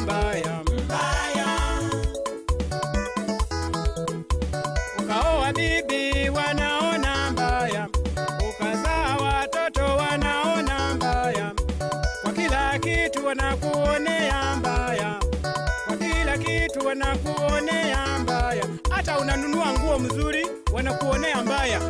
mbaya, ukaoa bibi wanaona mbaya, ukazaa watoto wanaona mbaya, kwa kila kitu wanakuonea mbaya, kwa kila kitu wanakuonea mbaya, hata unanunua nguo mzuri wanakuonea mbaya.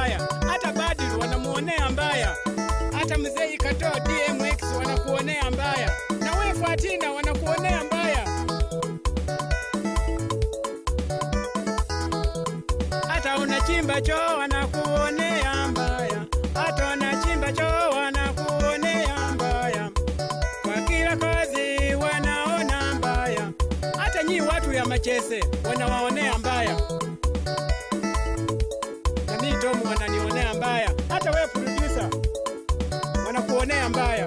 Mbaya, hata Badru wanamuonea mbaya, hata mzee ikatoa DMX wanakuonea mbaya, na we Fatina wanakuonea mbaya, hata unachimba choo wanakuonea mbaya, hata unachimba choo wanakuonea mbaya, kwa kila kazi wanaona mbaya, hata nyi watu ya Machese wanawaonea mbaya, uone ambayo